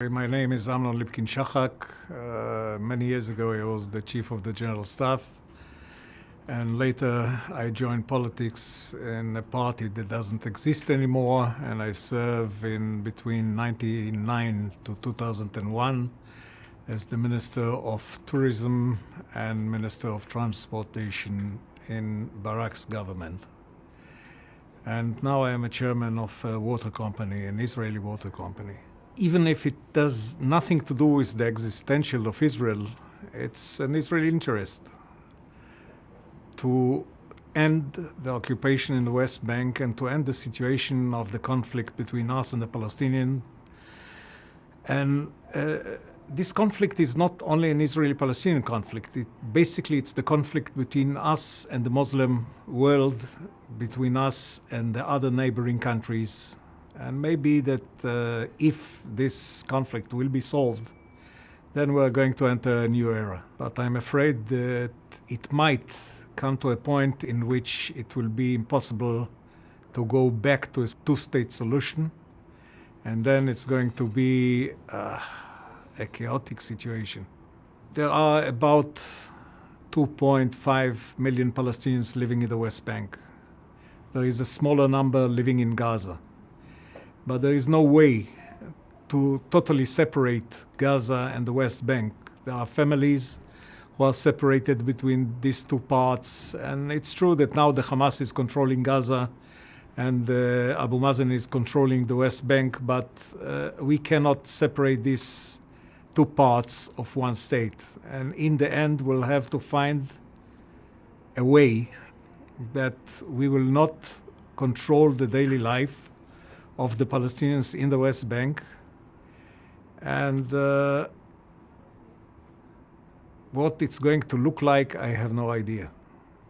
My name is Amnon Lipkin Shahak. Uh, many years ago, I was the chief of the general staff. And later, I joined politics in a party that doesn't exist anymore. And I served in between 1999 to 2001 as the Minister of Tourism and Minister of Transportation in Barak's government. And now I am a chairman of a water company, an Israeli water company. Even if it does nothing to do with the existential of Israel, it's an Israeli interest to end the occupation in the West Bank and to end the situation of the conflict between us and the Palestinians. And uh, this conflict is not only an Israeli-Palestinian conflict. It, basically, it's the conflict between us and the Muslim world, between us and the other neighboring countries. And maybe that uh, if this conflict will be solved, then we're going to enter a new era. But I'm afraid that it might come to a point in which it will be impossible to go back to a two-state solution. And then it's going to be uh, a chaotic situation. There are about 2.5 million Palestinians living in the West Bank. There is a smaller number living in Gaza. But there is no way to totally separate Gaza and the West Bank. There are families who are separated between these two parts. And it's true that now the Hamas is controlling Gaza and uh, Abu Mazen is controlling the West Bank, but uh, we cannot separate these two parts of one state. And in the end, we'll have to find a way that we will not control the daily life of the Palestinians in the West Bank. And uh, what it's going to look like, I have no idea.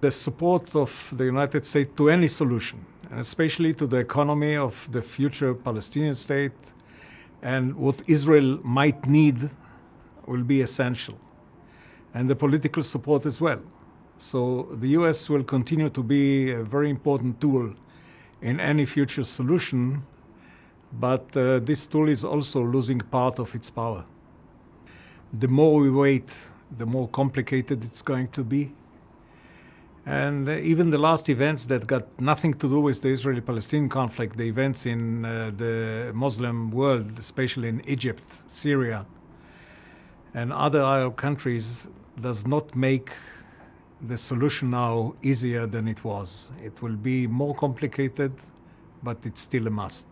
The support of the United States to any solution, and especially to the economy of the future Palestinian state, and what Israel might need will be essential. And the political support as well. So the US will continue to be a very important tool in any future solution, but uh, this tool is also losing part of its power. The more we wait, the more complicated it's going to be. And uh, even the last events that got nothing to do with the Israeli-Palestinian conflict, the events in uh, the Muslim world, especially in Egypt, Syria, and other Arab countries, does not make the solution now easier than it was. It will be more complicated, but it's still a must.